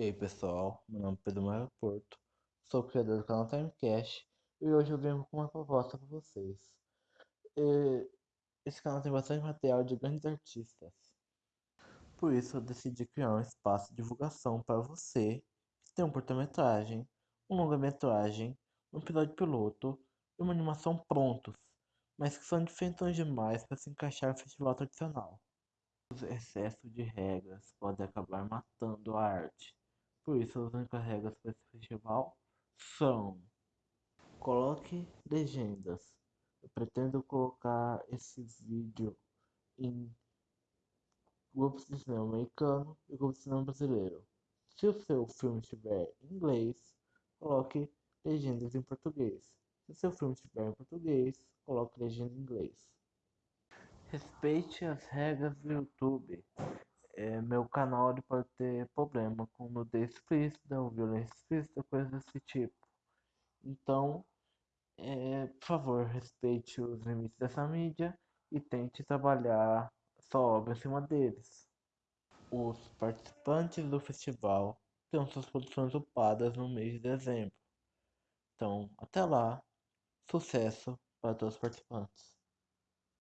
E aí pessoal, meu nome é Pedro Maio Porto, sou criador do canal Timecast e hoje eu venho com uma proposta para vocês. E esse canal tem bastante material de grandes artistas, por isso eu decidi criar um espaço de divulgação para você que tem um curta-metragem, um longa-metragem, um episódio piloto e uma animação prontos, mas que são diferentes demais para se encaixar no festival tradicional. Os excessos de regras podem acabar matando a arte. Por isso, as únicas regras para esse festival são: coloque legendas. Eu pretendo colocar esse vídeo em grupos de cinema americano e grupos de cinema brasileiro. Se o seu filme estiver em inglês, coloque legendas em português. Se o seu filme estiver em português, coloque legenda em inglês. Respeite as regras do YouTube. É, meu canal ele pode ter problema com nudez explícita ou violência explícita, coisas desse tipo. Então, é, por favor, respeite os limites dessa mídia e tente trabalhar sua obra em cima deles. Os participantes do festival terão suas produções upadas no mês de dezembro. Então, até lá, sucesso para todos os participantes.